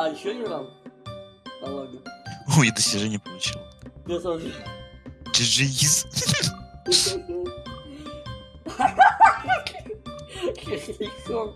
А, еще не раунд? Да ладно. Ой, достижение получил. Я тоже. GG's. Кисляком.